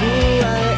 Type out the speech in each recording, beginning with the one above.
bulan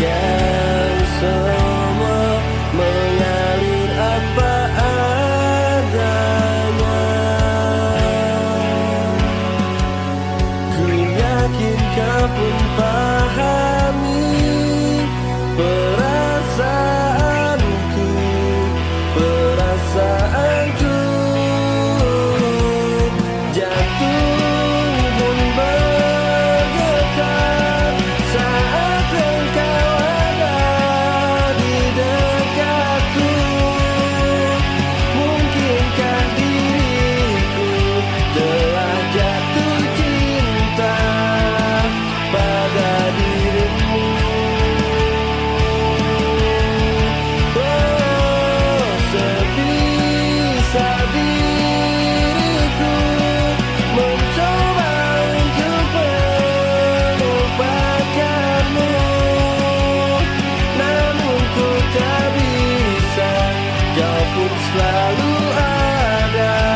Yeah. selalu ada.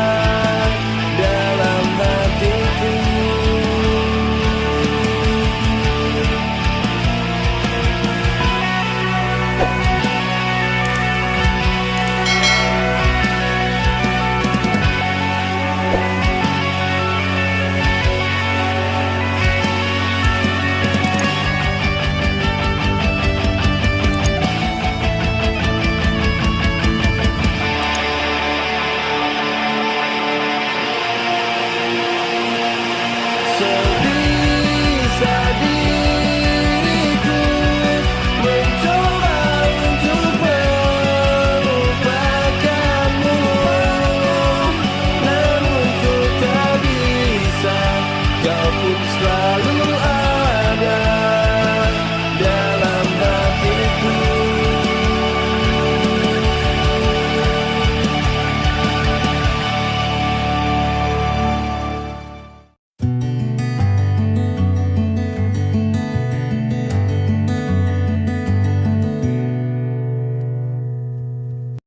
Kau pun selalu ada